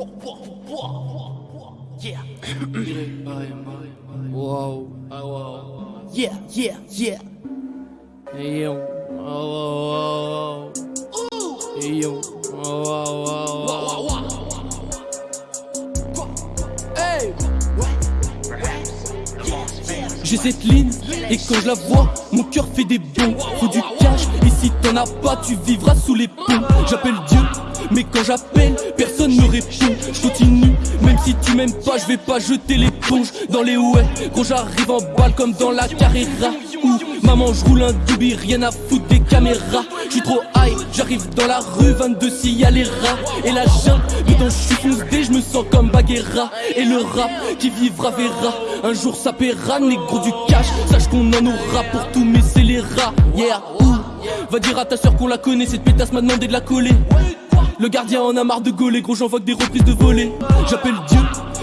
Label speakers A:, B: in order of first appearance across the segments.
A: Yeah. wow. Wow. Yeah, yeah, yeah. Hey yo. Oh, oh, oh, oh. Hey. J'ai cette ligne et quand je la vois, mon cœur fait des bons. Faut du cash et si t'en as pas, tu vivras sous les ponts. J'appelle Dieu, mais quand j'appelle, personne ne répond. Je continue, même si tu m'aimes pas, je vais pas jeter l'éponge dans les ouais. Gros, j'arrive en balle comme dans la carrera. Ouh, maman, je roule un doubi, rien à foutre des caméras. Je suis trop high, j'arrive dans la rue, 22 s'il y a les rats. Et la jungle, dedans je suis foncé, je me sens comme Baguera. Et le rap qui vivra verra. Un jour ça paiera, négro du cash. Sache qu'on en aura pour tous mes scélérats. Yeah, ouh. Va dire à ta soeur qu'on la connaît, cette pétasse m'a demandé de la coller. Le gardien en a marre de gauler, gros j'envoie des reprises de volée. J'appelle Dieu,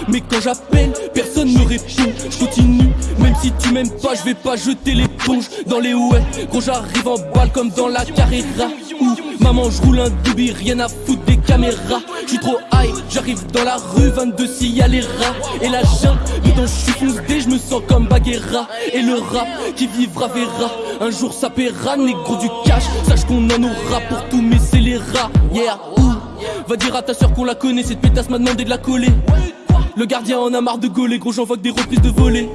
A: mais quand j'appelle, personne ne répond. Je continue, même si tu m'aimes pas, je vais pas jeter l'éponge dans les ouais. Gros j'arrive en balle comme dans la carrera. Ouh, maman je roule un doubi, rien à foutre des caméras. Je suis trop high, j'arrive dans la rue, 22 s'il y a les rats. Et la jungle, dedans je suis foncé, je me sens comme Baguera. Et le rap qui vivra verra. Un jour ça paiera, négro du cash. Sache qu'on en aura pour tous mes Va dire à ta soeur qu'on la connaît, cette pétasse m'a demandé de la coller. Le gardien en a marre de gauler, gros j'envoie que des reprises de volée.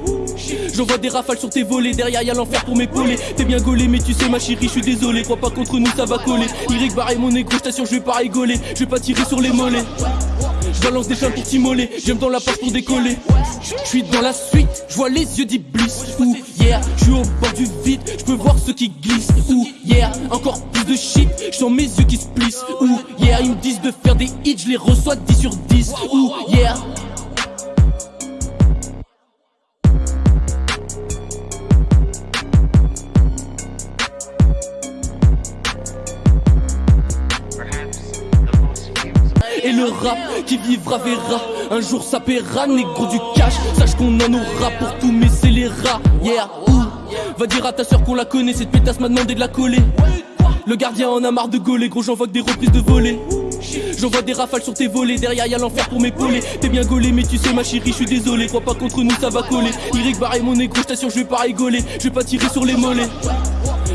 A: J'envoie des rafales sur tes volets, derrière y'a l'enfer pour m'épauler. T'es bien gaulé, mais tu sais ma chérie, je suis désolé. Crois pas contre nous, ça va coller. Eric barre mon négro, j't'assure, je vais pas rigoler. Je vais pas tirer sur les mollets. Je balance des flammes pour t'immoler, j'aime dans la poche pour décoller. Je suis dans la suite, je vois les yeux d'Iblis. Ouh, yeah, je suis au bord du vide, je peux voir ceux qui glissent. Ouh, yeah, encore plus de shit, je sens mes yeux qui se plissent. Ouh, yeah, ils me disent de faire des hits, je les reçois 10 sur 10. Ouh, yeah. Et le rap qui vivra verra. Un jour ça paiera, négro du cash. Sache qu'on en aura pour tous mes scélérats Yeah, ouh. Va dire à ta soeur qu'on la connaît Cette pétasse m'a demandé de la coller. Le gardien en a marre de gauler Gros j'envoie que des reprises de volée J'envoie des rafales sur tes volets, derrière y'a l'enfer pour m'épauler. T'es bien gaulé mais tu sais ma chérie je suis désolé. Crois pas contre nous ça va coller. Eric barre mon négro, je t'assure je vais pas rigoler. Je vais pas tirer sur les mollets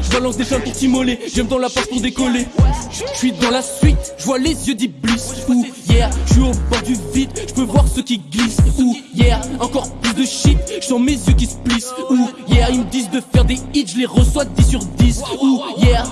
A: je balance des flammes pour t'immoler, j'aime dans la poche pour décoller. Je suis dans la suite, je vois les yeux d'Iblis. Ouh, yeah, je suis au bord du vide, je peux voir ceux qui glissent. Ouh, yeah, encore plus de shit, je sens mes yeux qui se plissent. Ouh, yeah, ils me disent de faire des hits, je les reçois 10 sur 10. Ouh, yeah.